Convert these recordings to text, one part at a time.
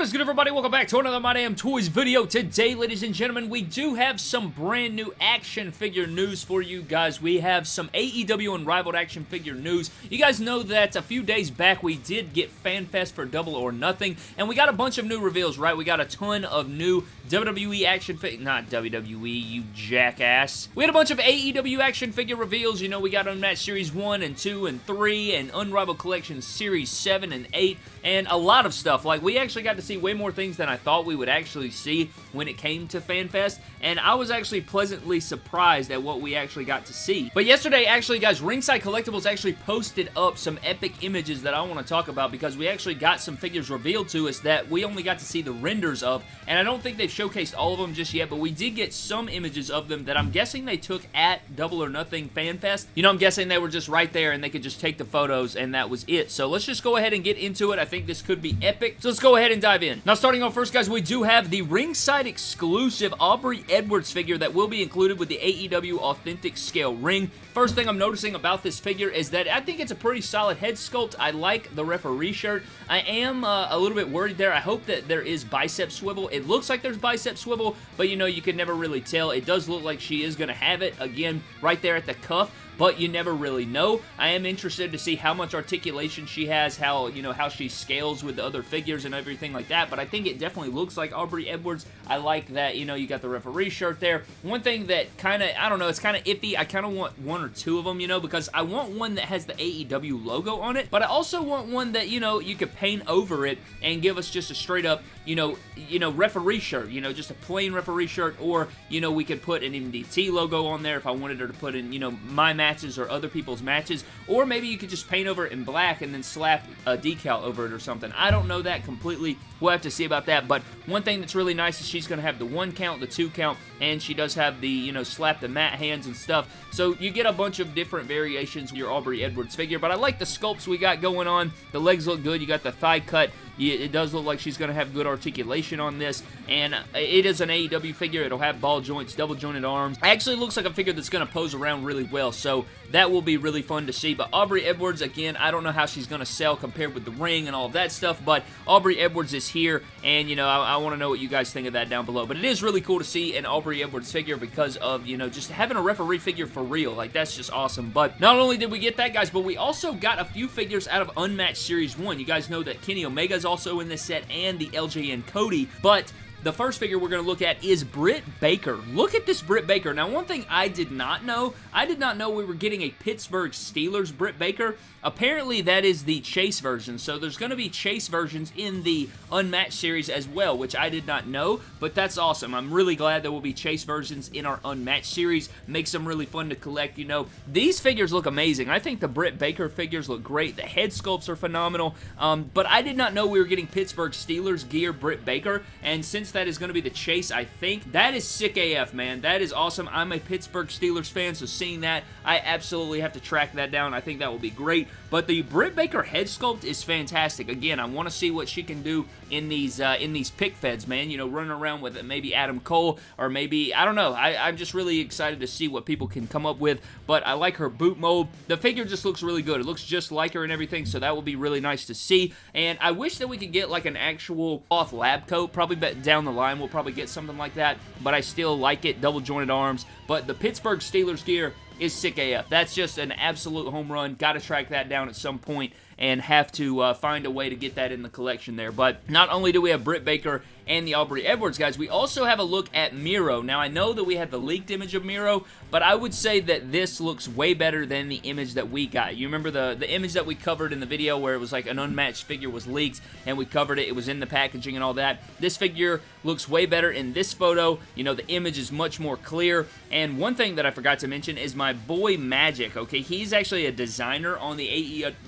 What is good everybody? Welcome back to another My Damn Toys video. Today, ladies and gentlemen, we do have some brand new action figure news for you guys. We have some AEW Unrivaled action figure news. You guys know that a few days back we did get FanFest for Double or Nothing, and we got a bunch of new reveals, right? We got a ton of new WWE action figure, not WWE, you jackass. We had a bunch of AEW action figure reveals. You know, we got Unmatched Series 1 and 2 and 3 and Unrivaled Collection Series 7 and 8 and a lot of stuff. Like, we actually got to see way more things than I thought we would actually see when it came to FanFest, and I was actually pleasantly surprised at what we actually got to see. But yesterday, actually, guys, Ringside Collectibles actually posted up some epic images that I want to talk about because we actually got some figures revealed to us that we only got to see the renders of, and I don't think they've showcased all of them just yet, but we did get some images of them that I'm guessing they took at Double or Nothing FanFest. You know, I'm guessing they were just right there and they could just take the photos and that was it. So let's just go ahead and get into it. I think this could be epic. So let's go ahead and dive in. Now, starting off first, guys, we do have the ringside exclusive Aubrey Edwards figure that will be included with the AEW Authentic Scale ring. First thing I'm noticing about this figure is that I think it's a pretty solid head sculpt. I like the referee shirt. I am uh, a little bit worried there. I hope that there is bicep swivel. It looks like there's bicep swivel, but you know, you can never really tell. It does look like she is going to have it, again, right there at the cuff but you never really know. I am interested to see how much articulation she has, how, you know, how she scales with the other figures and everything like that, but I think it definitely looks like Aubrey Edwards. I like that, you know, you got the referee shirt there. One thing that kind of, I don't know, it's kind of iffy. I kind of want one or two of them, you know, because I want one that has the AEW logo on it, but I also want one that, you know, you could paint over it and give us just a straight up, you know, you know, referee shirt, you know, just a plain referee shirt, or, you know, we could put an MDT logo on there if I wanted her to put in, you know, my matches or other people's matches, or maybe you could just paint over it in black and then slap a decal over it or something. I don't know that completely. We'll have to see about that, but one thing that's really nice is she's going to have the one count, the two count, and she does have the, you know, slap the mat hands and stuff, so you get a bunch of different variations with your Aubrey Edwards figure, but I like the sculpts we got going on. The legs look good. You got the thigh cut. It does look like she's going to have good articulation on this, and uh, it is an AEW figure. It'll have ball joints, double jointed arms. Actually looks like a figure that's going to pose around really well, so that will be really fun to see. But Aubrey Edwards, again, I don't know how she's going to sell compared with the ring and all that stuff, but Aubrey Edwards is here, and, you know, I, I want to know what you guys think of that down below. But it is really cool to see an Aubrey Edwards figure because of, you know, just having a referee figure for real. Like, that's just awesome. But not only did we get that, guys, but we also got a few figures out of Unmatched Series 1. You guys know that Kenny Omega is also in this set and the LJN Cody, but the first figure we're going to look at is Britt Baker. Look at this Britt Baker. Now, one thing I did not know, I did not know we were getting a Pittsburgh Steelers Britt Baker. Apparently, that is the Chase version, so there's going to be Chase versions in the Unmatched series as well, which I did not know, but that's awesome. I'm really glad there will be Chase versions in our Unmatched series. Makes them really fun to collect, you know. These figures look amazing. I think the Britt Baker figures look great. The head sculpts are phenomenal, um, but I did not know we were getting Pittsburgh Steelers gear Britt Baker, and since that is going to be the Chase, I think, that is sick AF, man. That is awesome. I'm a Pittsburgh Steelers fan, so seeing that, I absolutely have to track that down. I think that will be great. But the Britt Baker head sculpt is fantastic. Again, I want to see what she can do in these uh, in these pic feds, man. You know, running around with maybe Adam Cole or maybe, I don't know. I, I'm just really excited to see what people can come up with. But I like her boot mold. The figure just looks really good. It looks just like her and everything, so that will be really nice to see. And I wish that we could get like an actual off lab coat. Probably down the line we'll probably get something like that. But I still like it. Double jointed arms. But the Pittsburgh Steelers gear is sick AF. That's just an absolute home run. Got to track that down at some point and have to uh, find a way to get that in the collection there. But not only do we have Britt Baker and the Aubrey Edwards guys, we also have a look at Miro. Now, I know that we had the leaked image of Miro, but I would say that this looks way better than the image that we got. You remember the, the image that we covered in the video where it was like an unmatched figure was leaked and we covered it, it was in the packaging and all that. This figure looks way better in this photo. You know, the image is much more clear. And one thing that I forgot to mention is my boy Magic, okay? He's actually a designer on the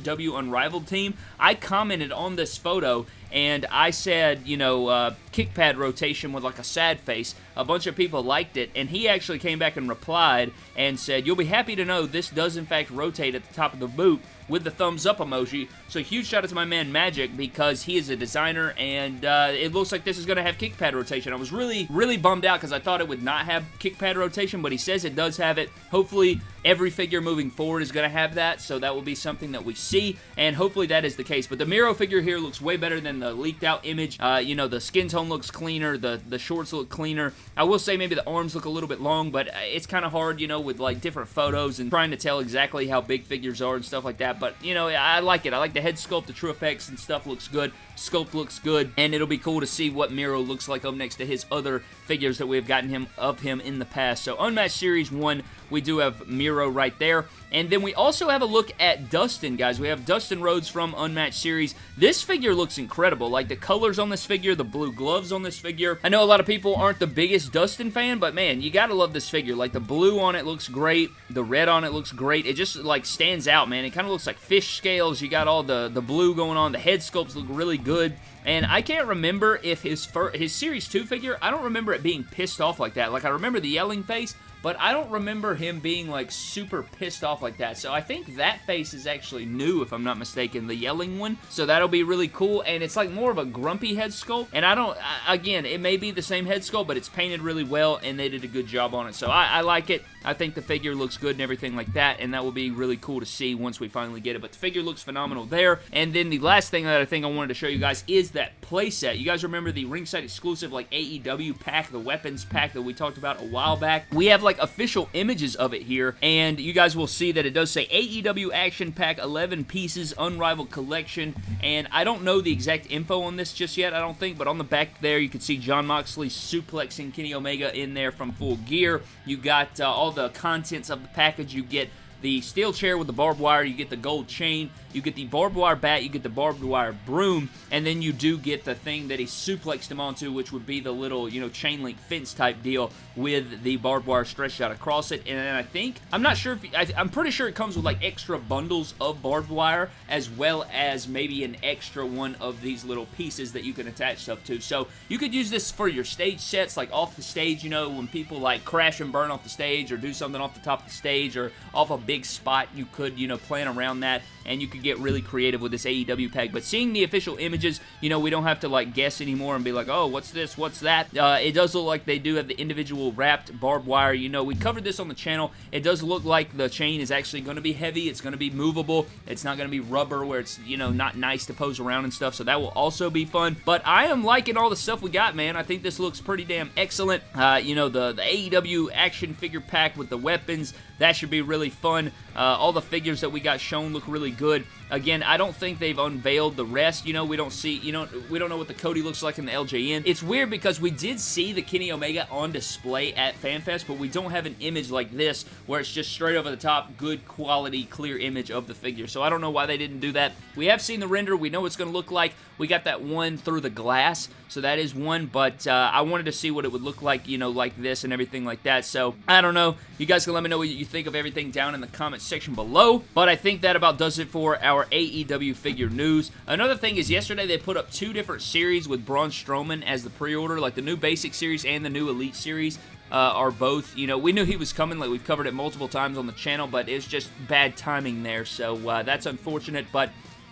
AEW Unrivaled team. I commented on this photo and I said, you know, uh, kick pad rotation with like a sad face. A bunch of people liked it, and he actually came back and replied and said, you'll be happy to know this does in fact rotate at the top of the boot with the thumbs up emoji. So huge shout out to my man Magic because he is a designer and uh, it looks like this is going to have kick pad rotation. I was really, really bummed out because I thought it would not have kick pad rotation, but he says it does have it. Hopefully every figure moving forward is going to have that, so that will be something that we see, and hopefully that is the case. But the Miro figure here looks way better than the leaked out image. Uh, you know, the skin tone looks cleaner, the, the shorts look cleaner. I will say maybe the arms look a little bit long, but uh, it's kind of hard, you know, with like different photos and trying to tell exactly how big figures are and stuff like that. But, you know, I like it. I like the head sculpt, the true effects and stuff looks good. Sculpt looks good, and it'll be cool to see what Miro looks like up next to his other figures that we've gotten him of him in the past. So Unmatched Series 1, we do have Miro right there. And then we also have a look at Dustin, guys. We have Dustin Rhodes from Unmatched Series. This figure looks incredible. Like the colors on this figure, the blue gloves on this figure. I know a lot of people aren't the biggest Dustin fan, but man, you gotta love this figure. Like the blue on it looks great. The red on it looks great. It just like stands out, man. It kind of looks like fish scales. You got all the, the blue going on. The head sculpts look really good. And I can't remember if his his Series 2 figure, I don't remember it being pissed off like that. Like, I remember the yelling face, but I don't remember him being like super pissed off like that. So I think that face is actually new, if I'm not mistaken, the yelling one. So that'll be really cool, and it's like more of a grumpy head sculpt. And I don't, again, it may be the same head sculpt, but it's painted really well, and they did a good job on it. So I, I like it. I think the figure looks good and everything like that, and that will be really cool to see once we finally get it. But the figure looks phenomenal there. And then the last thing that I think I wanted to show you guys is that playset. You guys remember the ringside exclusive like AEW pack, the weapons pack that we talked about a while back? We have like official images of it here, and you guys will see that it does say AEW Action Pack 11 pieces, unrivaled collection, and I don't know the exact info on this just yet, I don't think, but on the back there you can see Jon Moxley suplexing Kenny Omega in there from Full Gear. You got uh, all the contents of the package. You get the steel chair with the barbed wire, you get the gold chain, you get the barbed wire bat, you get the barbed wire broom, and then you do get the thing that he suplexed him onto, which would be the little, you know, chain link fence type deal with the barbed wire stretched out across it. And then I think, I'm not sure if, I, I'm pretty sure it comes with like extra bundles of barbed wire, as well as maybe an extra one of these little pieces that you can attach stuff to. So you could use this for your stage sets, like off the stage, you know, when people like crash and burn off the stage, or do something off the top of the stage, or off a big spot, you could, you know, plan around that, and you could get really creative with this AEW pack. But seeing the official images, you know, we don't have to like guess anymore and be like, oh, what's this? What's that? Uh, it does look like they do have the individual wrapped barbed wire. You know, we covered this on the channel. It does look like the chain is actually going to be heavy. It's going to be movable. It's not going to be rubber where it's, you know, not nice to pose around and stuff. So that will also be fun. But I am liking all the stuff we got, man. I think this looks pretty damn excellent. Uh, you know, the, the AEW action figure pack with the weapons, that should be really fun. Uh, all the figures that we got shown look really good. Again, I don't think they've unveiled the rest. You know, we don't see, you know, we don't know what the Cody looks like in the LJN. It's weird because we did see the Kenny Omega on display at FanFest, but we don't have an image like this where it's just straight over the top, good quality, clear image of the figure. So I don't know why they didn't do that. We have seen the render. We know it's going to look like. We got that one through the glass, so that is one, but uh, I wanted to see what it would look like, you know, like this and everything like that. So I don't know. You guys can let me know what you think of everything down in the comment section below, but I think that about does it for our AEW figure news. Another thing is yesterday they put up two different series with Braun Strowman as the pre-order, like the new Basic Series and the new Elite Series. Uh, are both, you know, we knew he was coming, like we've covered it multiple times on the channel, but it's just bad timing there, so uh, that's unfortunate, but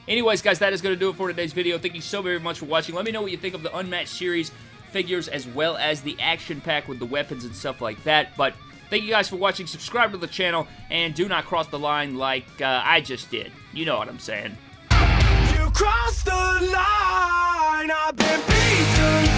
anyways, guys, that is going to do it for today's video. Thank you so very much for watching. Let me know what you think of the Unmatched Series figures as well as the action pack with the weapons and stuff like that, but Thank you guys for watching. Subscribe to the channel, and do not cross the line like uh, I just did. You know what I'm saying. You crossed the line, I've been beaten.